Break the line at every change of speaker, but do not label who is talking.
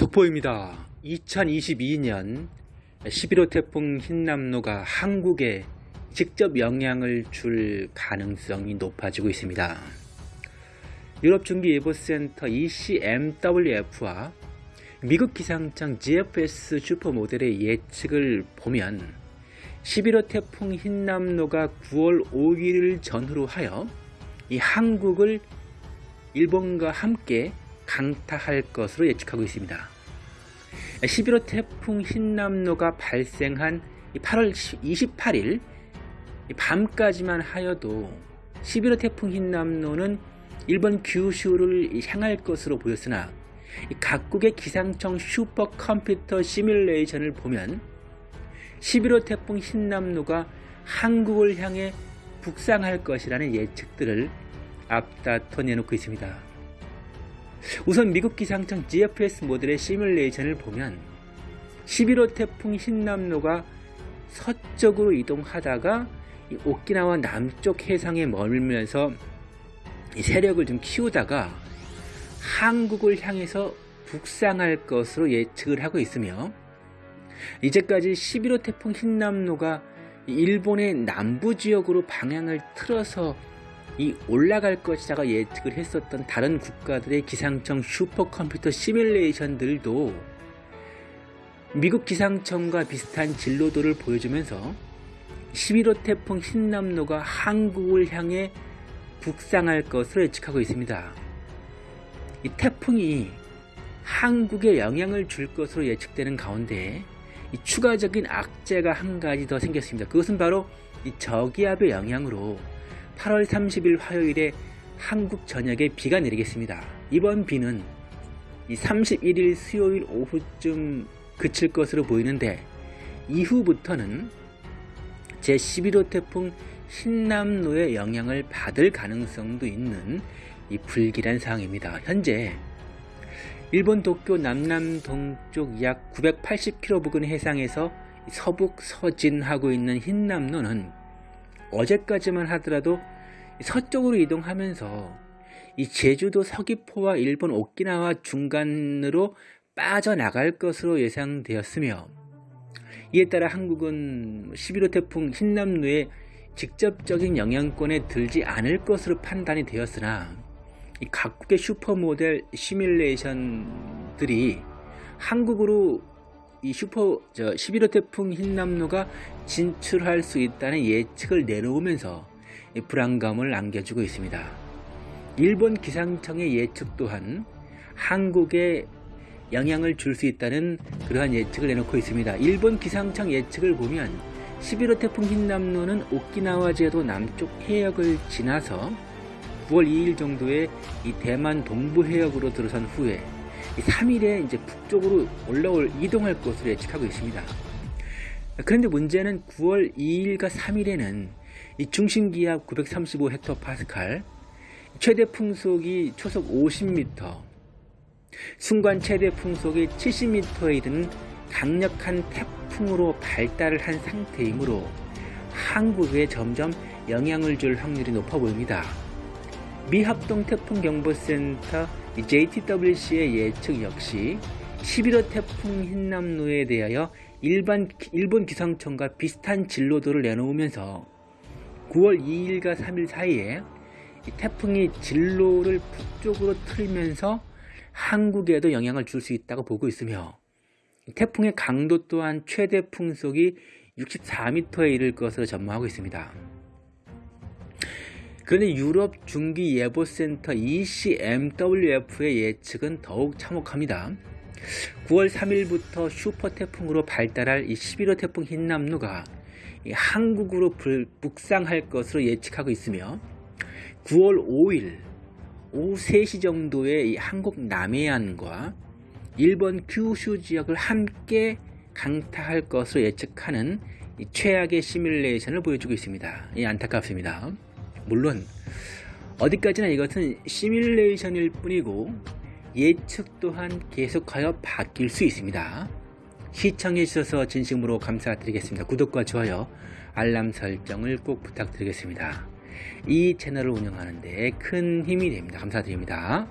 속보입니다. 2022년 11호 태풍 흰남노가 한국에 직접 영향을 줄 가능성이 높아지고 있습니다. 유럽중기예보센터 ECMWF와 미국 기상청 GFS 슈퍼모델의 예측을 보면 11호 태풍 흰남노가 9월 5일을 전후로 하여 이 한국을 일본과 함께 강타할 것으로 예측하고 있습니다. 11호 태풍 흰남노가 발생한 8월 28일 밤까지만 하여도 11호 태풍 흰남노는 일본 규슈를 향할 것으로 보였으나 각국의 기상청 슈퍼컴퓨터 시뮬레이션을 보면 11호 태풍 흰남노가 한국을 향해 북상할 것이라는 예측들을 앞다퉈 내놓고 있습니다. 우선 미국 기상청 GFS 모델의 시뮬레이션을 보면 11호 태풍 흰남노가 서쪽으로 이동하다가 오키나와 남쪽 해상에 머물면서 세력을 좀 키우다가 한국을 향해서 북상할 것으로 예측을 하고 있으며 이제까지 11호 태풍 흰남노가 일본의 남부 지역으로 방향을 틀어서 이 올라갈 것이다가 예측을 했었던 다른 국가들의 기상청 슈퍼컴퓨터 시뮬레이션들도 미국 기상청과 비슷한 진로도를 보여주면서 11호 태풍 흰남노가 한국을 향해 북상할 것으로 예측하고 있습니다. 이 태풍이 한국에 영향을 줄 것으로 예측되는 가운데 추가적인 악재가 한 가지 더 생겼습니다. 그것은 바로 이 저기압의 영향으로 8월 30일 화요일에 한국 전역에 비가 내리겠습니다. 이번 비는 31일 수요일 오후쯤 그칠 것으로 보이는데 이후부터는 제11호 태풍 신남로의 영향을 받을 가능성도 있는 이 불길한 상황입니다. 현재 일본 도쿄 남남 동쪽 약 980km 부근 해상에서 서북 서진하고 있는 흰남로는 어제까지만 하더라도 서쪽으로 이동하면서 이 제주도 서귀포와 일본 오키나와 중간으로 빠져나갈 것으로 예상되었으며 이에 따라 한국은 11호 태풍 흰남노에 직접적인 영향권에 들지 않을 것으로 판단이 되었으나 각국의 슈퍼모델 시뮬레이션들이 한국으로 이 슈퍼 저 11호 태풍 흰남노가 진출할 수 있다는 예측을 내놓으면서 불안감을 안겨주고 있습니다. 일본 기상청의 예측 또한 한국에 영향을 줄 수 있다는 그러한 예측을 내놓고 있습니다. 일본 기상청 예측을 보면 11호 태풍 흰남노는 오키나와 제도 남쪽 해역을 지나서 9월 2일 정도에 이 대만 동부 해역으로 들어선 후에 3일에 이제 북쪽으로 올라올 이동할 것으로 예측하고 있습니다. 그런데 문제는 9월 2일과 3일에는 이 중심기압 935헥토파스칼, 최대 풍속이 초속 50m, 순간 최대 풍속이 70m에 이르는 강력한 태풍으로 발달을 한 상태이므로 한국에 점점 영향을 줄 확률이 높아 보입니다. 미합동 태풍경보센터 JTWC의 예측 역시 11호 태풍 흰남노에 대하여 일반, 일본 기상청과 비슷한 진로도를 내놓으면서 9월 2일과 3일 사이에 태풍이 진로를 북쪽으로 틀면서 한국에도 영향을 줄 수 있다고 보고 있으며 태풍의 강도 또한 최대 풍속이 64m에 이를 것으로 전망하고 있습니다. 그런데 유럽 중기 예보센터 ECMWF의 예측은 더욱 참혹합니다. 9월 3일부터 슈퍼 태풍으로 발달할 이 11호 태풍 흰남노가 한국으로 북상할 것으로 예측하고 있으며 9월 5일 오후 3시 정도에 한국 남해안과 일본 규슈 지역을 함께 강타할 것으로 예측하는 최악의 시뮬레이션을 보여주고 있습니다. 안타깝습니다. 물론 어디까지나 이것은 시뮬레이션일 뿐이고 예측 또한 계속하여 바뀔 수 있습니다. 시청해 주셔서 진심으로 감사드리겠습니다. 구독과 좋아요, 알람 설정을 꼭 부탁드리겠습니다. 이 채널을 운영하는 데 큰 힘이 됩니다. 감사드립니다.